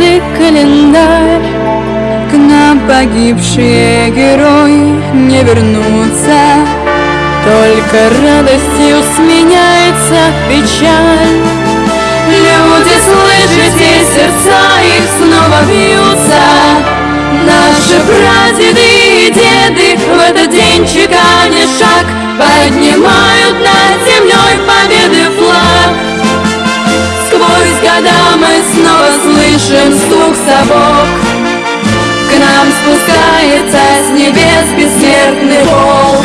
сердце календарь. К нам погибшие герои не вернутся. Только радостью сменяется печаль. Люди, слышите, сердца их снова бьются. Наши прадеды и деды в этот день чеканя шаг Поднимают слышим стук сапог К нам спускается с небес бессмертный волк.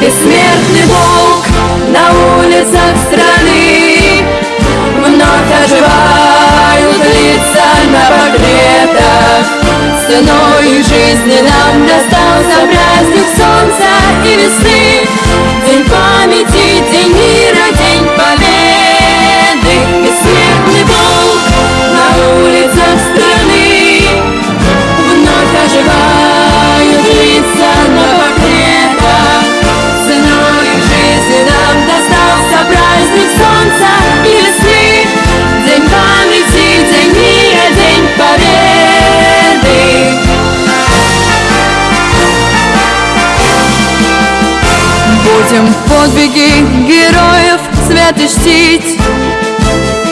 Бессмертный волк на улицах страны. Вновь оживают лица на портретах. Ценой жизни нам достался праздник солнца и весны Будем подвиги героев свято чтить.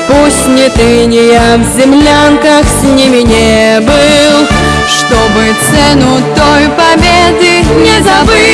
Пусть не тыния в землянках с ними не был Чтобы цену той победы не забыть